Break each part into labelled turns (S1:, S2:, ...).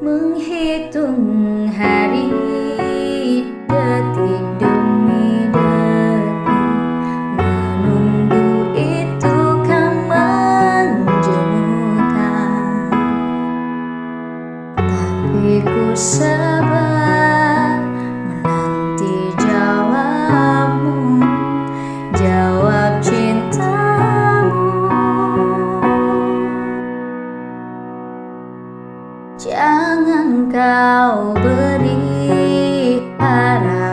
S1: Menghitung hari detik demi detik Menunggu itu kan menjemukan. Tapi ku sabar menanti jawabmu Jawab cintamu Jangan kau beri harapan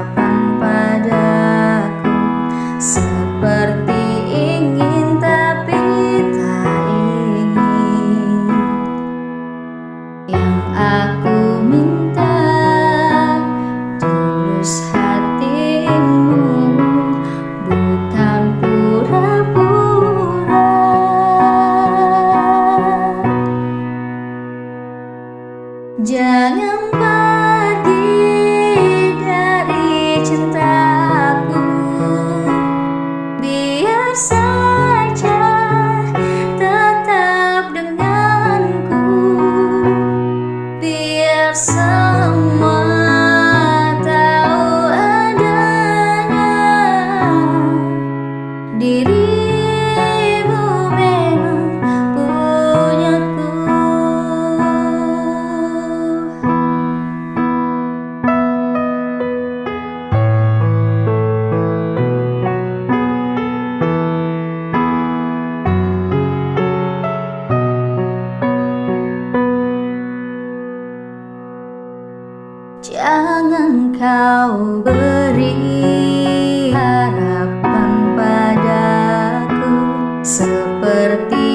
S1: cinta Jangan kau beri harapan padaku Seperti